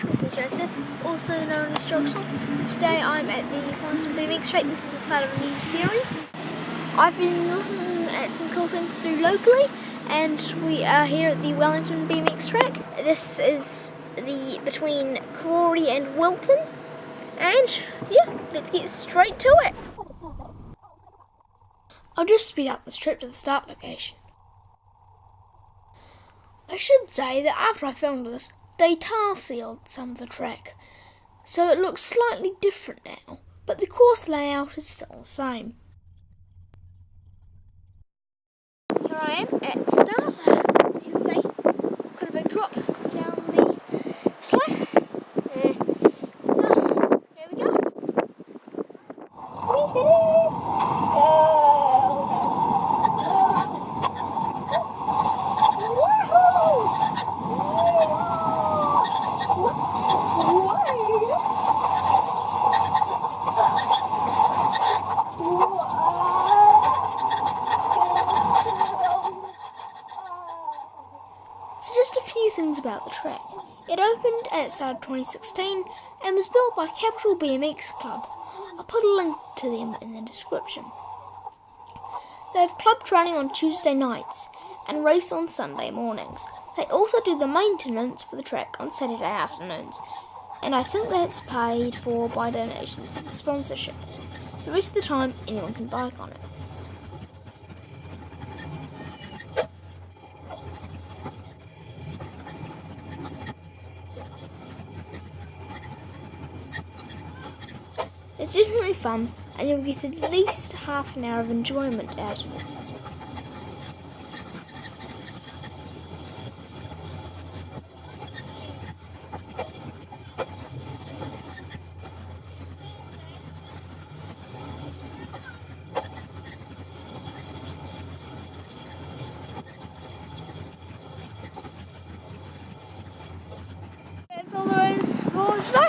This is Joseph, also known as Jogson. Today I'm at the Wellington BMX track. This is the start of a new series. I've been looking at some cool things to do locally and we are here at the Wellington BMX track. This is the between Karori and Wilton and yeah, let's get straight to it. I'll just speed up this trip to the start location. I should say that after I filmed this, they tar sealed some of the track, so it looks slightly different now, but the course layout is still the same. Here I am at the start, as you can see, quite a big drop down the slope. Uh, oh, here we go. So just a few things about the track. It opened at the start of 2016 and was built by Capital BMX Club. I'll put a link to them in the description. They have club training on Tuesday nights and race on Sunday mornings. They also do the maintenance for the track on Saturday afternoons, and I think that's paid for by donations and sponsorship. The rest of the time, anyone can bike on it. It's definitely fun, and you'll get at least half an hour of enjoyment out of it. That's all there is for today.